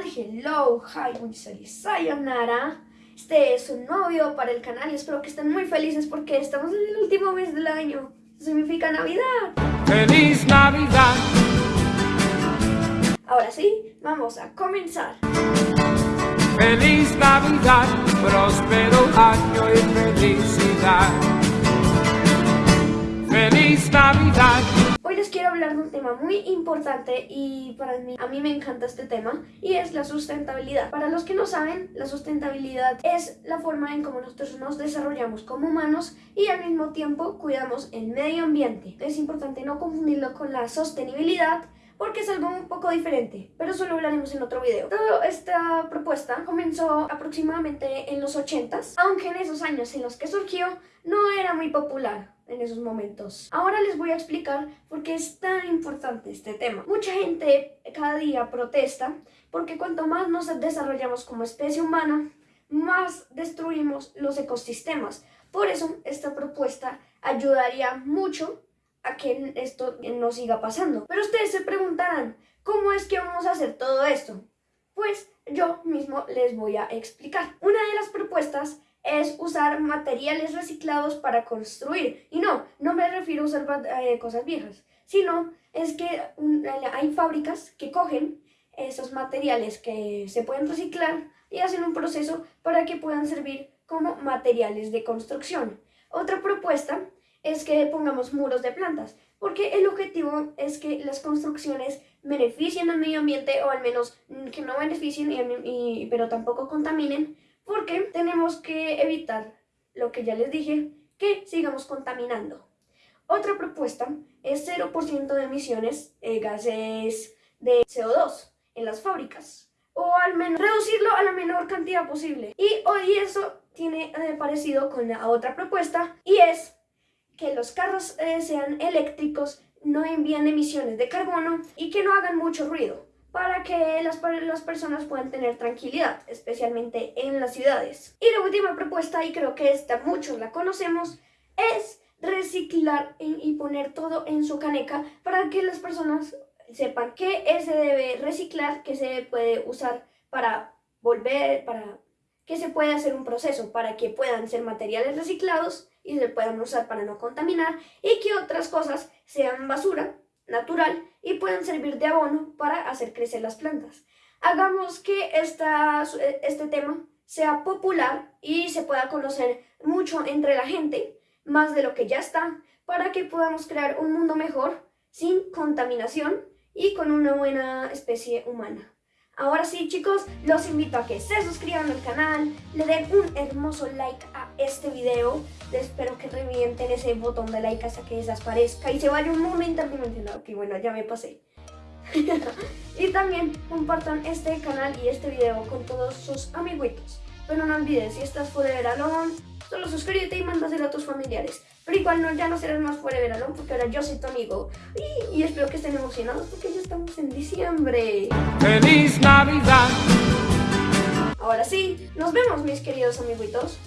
tal? Hello, hi, soy Sayonara. Este es un nuevo video para el canal y espero que estén muy felices porque estamos en el último mes del año. Eso significa Navidad. ¡Feliz Navidad! Ahora sí, vamos a comenzar. ¡Feliz Navidad! Próspero año y felicidad. Hablar de un tema muy importante y para mí, a mí me encanta este tema y es la sustentabilidad. Para los que no saben, la sustentabilidad es la forma en cómo nosotros nos desarrollamos como humanos y al mismo tiempo cuidamos el medio ambiente. Es importante no confundirlo con la sostenibilidad porque es algo un poco diferente, pero eso lo hablaremos en otro video. Toda esta propuesta comenzó aproximadamente en los 80s, aunque en esos años en los que surgió no era muy popular en esos momentos. Ahora les voy a explicar por qué es tan importante este tema. Mucha gente cada día protesta porque cuanto más nos desarrollamos como especie humana, más destruimos los ecosistemas. Por eso esta propuesta ayudaría mucho a que esto no siga pasando. Pero ustedes se preguntarán, ¿cómo es que vamos a hacer todo esto? Pues yo mismo les voy a explicar. Una de las propuestas es usar materiales reciclados para construir. Y no, no me refiero a usar eh, cosas viejas, sino es que hay fábricas que cogen esos materiales que se pueden reciclar y hacen un proceso para que puedan servir como materiales de construcción. Otra propuesta es que pongamos muros de plantas, porque el objetivo es que las construcciones beneficien al medio ambiente o al menos que no beneficien y, pero tampoco contaminen, porque tenemos que evitar lo que ya les dije, que sigamos contaminando. Otra propuesta es 0% de emisiones de gases de CO2 en las fábricas o al menos reducirlo a la menor cantidad posible. Y hoy eso tiene eh, parecido con la otra propuesta y es que los carros eh, sean eléctricos, no envíen emisiones de carbono y que no hagan mucho ruido para que las, las personas puedan tener tranquilidad, especialmente en las ciudades. Y la última propuesta, y creo que esta muchos la conocemos, es reciclar y poner todo en su caneca para que las personas sepan que se debe reciclar, que se puede usar para volver, para que se puede hacer un proceso para que puedan ser materiales reciclados y se puedan usar para no contaminar y que otras cosas sean basura natural y puedan servir de abono para hacer crecer las plantas. Hagamos que esta, este tema sea popular y se pueda conocer mucho entre la gente, más de lo que ya está, para que podamos crear un mundo mejor, sin contaminación y con una buena especie humana. Ahora sí chicos, los invito a que se suscriban al canal, le den un hermoso like a este video. Espero que revienten ese botón de like hasta que desaparezca y se vaya un momento dimensionado. Que bueno, ya me pasé. y también compartan este canal y este video con todos sus amiguitos. Pero no olvides, si estás fuera de Alone, solo suscríbete y mándaselo a tus familiares. Pero igual no, ya no serás más fuera de porque ahora yo soy tu amigo. Y, y espero que estén emocionados porque ya estamos en diciembre. ¡Feliz Navidad! Ahora sí, nos vemos mis queridos amiguitos.